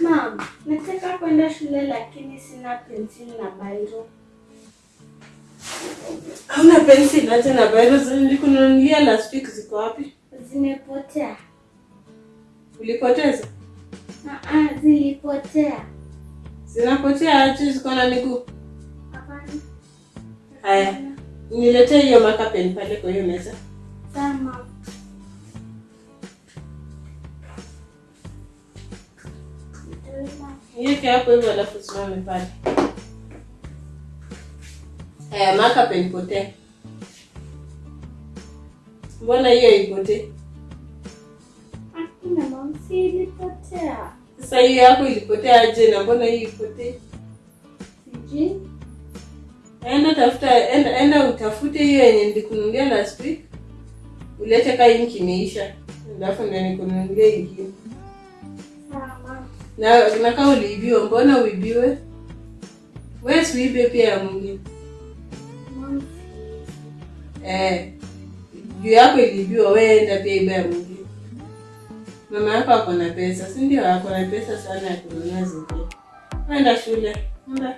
Mom, nataka kwenda shule lakini sina penseli na bairo. Hauna pencil acha na bairo nilikununulia last week ziko wapi? Zimepotea. Ulipoteza? Ah, zilipotea. Zinapotea aje ziko na miguu? Hapana. Haya. Niletee hiyo marker pen pale kwa hiyo meza. Sawa, Niweke hapo hivyo alafu simame pale. Haya, maka pen. Mbona hiyo ipotee? Hakuna si ilipotea. Sasa hiyo yako ilipotea aje na mbona hii ipotee? Sijui. Enda tafuta, enda, enda utafute hiyo yenye nilikununulia last week. Ulete kaa. Alafu ndio nikununulie ingine. Na nakaa uliibiwa, mbona uibiwe? Wewe uibe pia ya mwingine. Eh, juu yako iliibiwa, wewe enda pia ibe ya mwingine. Mama yako ako na pesa, si ndio? Ako na pesa sana ya kununua zingine. Enda shule. Enda.